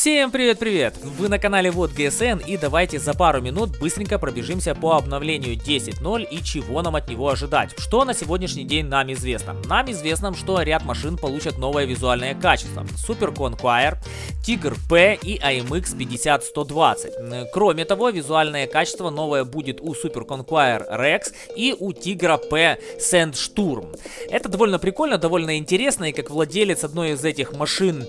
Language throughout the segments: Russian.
Всем привет-привет! Вы на канале Вот ГСН и давайте за пару минут быстренько пробежимся по обновлению 10.0 и чего нам от него ожидать. Что на сегодняшний день нам известно? Нам известно, что ряд машин получат новое визуальное качество. Super Conquire, Tiger P и AMX 50120. Кроме того, визуальное качество новое будет у Super Conquire Rex и у Tigra P Sandsturm. Это довольно прикольно, довольно интересно, и как владелец одной из этих машин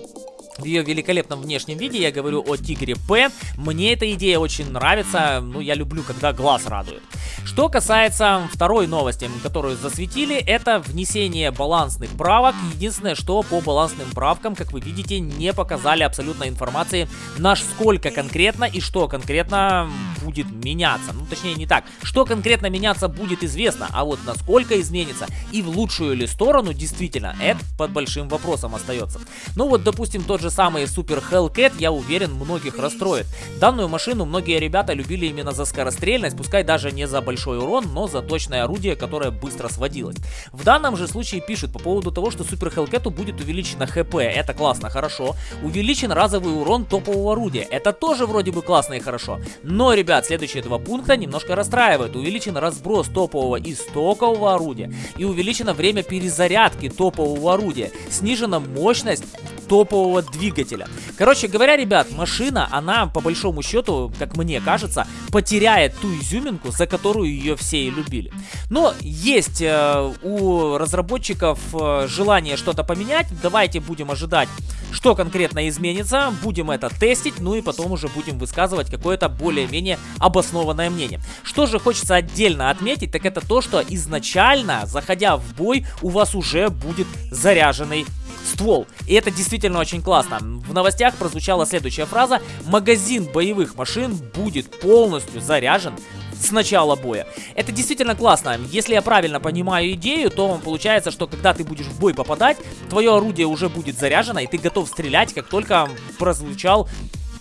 в ее великолепном внешнем виде. Я говорю о Тигре П. Мне эта идея очень нравится. Ну, я люблю, когда глаз радует. Что касается второй новости, которую засветили, это внесение балансных правок. Единственное, что по балансным правкам, как вы видите, не показали абсолютно информации, на сколько конкретно и что конкретно будет меняться. Ну, точнее, не так. Что конкретно меняться будет известно, а вот насколько изменится и в лучшую ли сторону, действительно, это под большим вопросом остается. Ну вот, допустим, тот же самый Super Hellcat, я уверен, многих расстроит. Данную машину многие ребята любили именно за скорострельность, пускай даже не за большой урон, но за точное орудие, которое быстро сводилось. В данном же случае пишут по поводу того, что Супер Хелкету будет увеличено ХП. Это классно, хорошо. Увеличен разовый урон топового орудия. Это тоже вроде бы классно и хорошо. Но, ребят, следующие два пункта немножко расстраивают. Увеличен разброс топового и стокового орудия. И увеличено время перезарядки топового орудия. Снижена мощность топового двигателя. Короче говоря, ребят, машина, она по большому счету, как мне кажется, потеряет ту изюминку, за которую ее все и любили. Но есть э, у разработчиков э, желание что-то поменять. Давайте будем ожидать, что конкретно изменится. Будем это тестить, ну и потом уже будем высказывать какое-то более-менее обоснованное мнение. Что же хочется отдельно отметить, так это то, что изначально, заходя в бой, у вас уже будет заряженный ствол. И это действительно очень классно. В новостях прозвучала следующая фраза. Магазин боевых машин будет полностью заряжен с начала боя. Это действительно классно. Если я правильно понимаю идею, то получается, что когда ты будешь в бой попадать, твое орудие уже будет заряжено, и ты готов стрелять, как только прозвучал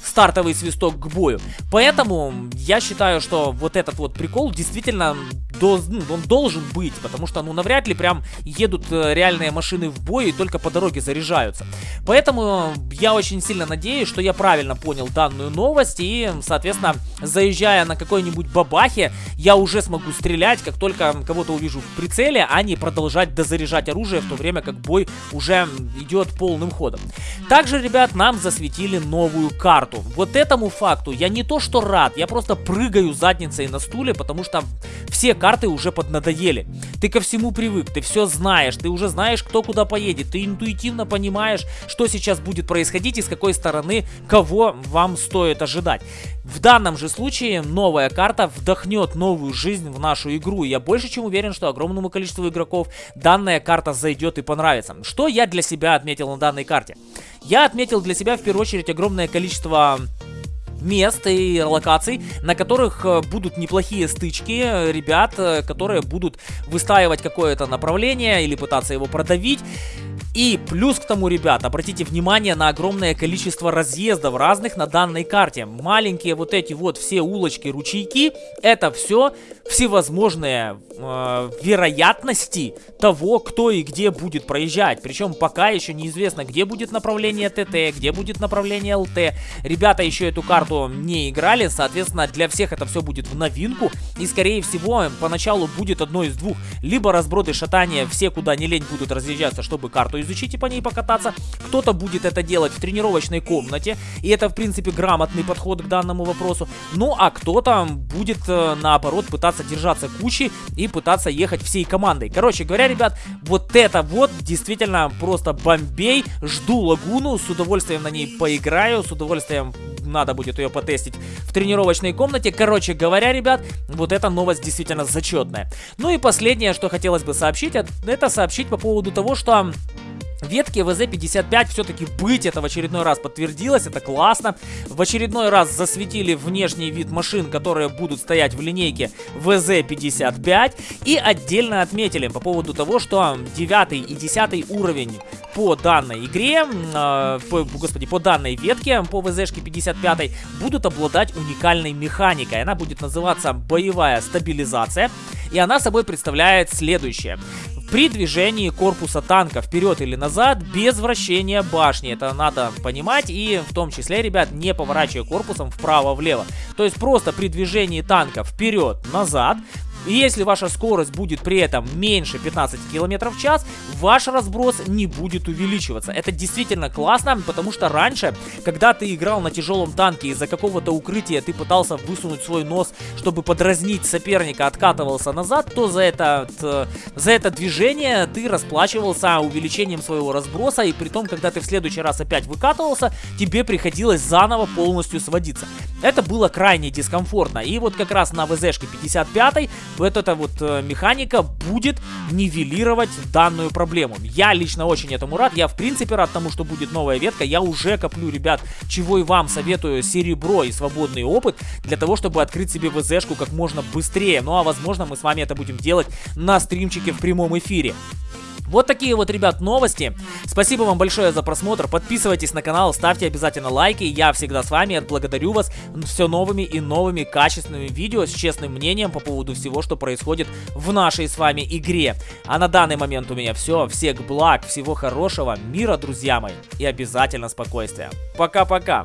стартовый свисток к бою. Поэтому я считаю, что вот этот вот прикол действительно он должен быть, потому что, ну, навряд ли прям едут э, реальные машины в бой и только по дороге заряжаются. Поэтому я очень сильно надеюсь, что я правильно понял данную новость и, соответственно, заезжая на какой-нибудь бабахе, я уже смогу стрелять, как только кого-то увижу в прицеле, а не продолжать дозаряжать оружие, в то время как бой уже идет полным ходом. Также, ребят, нам засветили новую карту. Вот этому факту я не то что рад, я просто прыгаю задницей на стуле, потому что все карты уже поднадоели. Ты ко всему привык, ты все знаешь, ты уже знаешь, кто куда поедет, ты интуитивно понимаешь, что сейчас будет происходить и с какой стороны кого вам стоит ожидать. В данном же случае новая карта вдохнет новую жизнь в нашу игру. Я больше чем уверен, что огромному количеству игроков данная карта зайдет и понравится. Что я для себя отметил на данной карте? Я отметил для себя в первую очередь огромное количество мест и локаций, на которых э, будут неплохие стычки э, ребят, э, которые будут выстраивать какое-то направление или пытаться его продавить. И плюс к тому, ребят, обратите внимание на огромное количество разъездов разных на данной карте. Маленькие вот эти вот все улочки, ручейки, это все всевозможные э, вероятности того, кто и где будет проезжать. Причем пока еще неизвестно, где будет направление ТТ, где будет направление ЛТ. Ребята еще эту карту не играли, соответственно, для всех это все будет в новинку. И, скорее всего, поначалу будет одно из двух. Либо разброды шатания, все куда не лень будут разъезжаться, чтобы карту изучить и по ней покататься. Кто-то будет это делать в тренировочной комнате, и это, в принципе, грамотный подход к данному вопросу. Ну, а кто-то будет, э, наоборот, пытаться держаться кучи и пытаться ехать всей командой. Короче говоря, ребят, вот это вот действительно просто бомбей. Жду лагуну, с удовольствием на ней поиграю, с удовольствием надо будет ее потестить в тренировочной комнате. Короче говоря, ребят, вот эта новость действительно зачетная. Ну и последнее, что хотелось бы сообщить, это сообщить по поводу того, что Ветки ВЗ-55 все-таки быть, это в очередной раз подтвердилось, это классно. В очередной раз засветили внешний вид машин, которые будут стоять в линейке ВЗ-55. И отдельно отметили по поводу того, что 9 и 10 уровень по данной игре, э, по, господи, по данной ветке, по ВЗшке 55 будут обладать уникальной механикой. Она будет называться боевая стабилизация. И она собой представляет следующее. При движении корпуса танка вперед или назад без вращения башни. Это надо понимать и в том числе, ребят, не поворачивая корпусом вправо-влево. То есть просто при движении танка вперед-назад и если ваша скорость будет при этом меньше 15 км в час, ваш разброс не будет увеличиваться. Это действительно классно, потому что раньше, когда ты играл на тяжелом танке из-за какого-то укрытия, ты пытался высунуть свой нос, чтобы подразнить соперника, откатывался назад, то за это, за это движение ты расплачивался увеличением своего разброса, и при том, когда ты в следующий раз опять выкатывался, тебе приходилось заново полностью сводиться. Это было крайне дискомфортно. И вот как раз на ВЗшке 55 вот эта вот э, механика будет нивелировать данную проблему. Я лично очень этому рад. Я в принципе рад тому, что будет новая ветка. Я уже коплю, ребят, чего и вам советую серебро и свободный опыт для того, чтобы открыть себе ВЗшку как можно быстрее. Ну а возможно мы с вами это будем делать на стримчике в прямом эфире. Вот такие вот, ребят, новости. Спасибо вам большое за просмотр. Подписывайтесь на канал, ставьте обязательно лайки. Я всегда с вами, благодарю вас все новыми и новыми качественными видео с честным мнением по поводу всего, что происходит в нашей с вами игре. А на данный момент у меня все. Всех благ, всего хорошего, мира, друзья мои. И обязательно спокойствия. Пока-пока.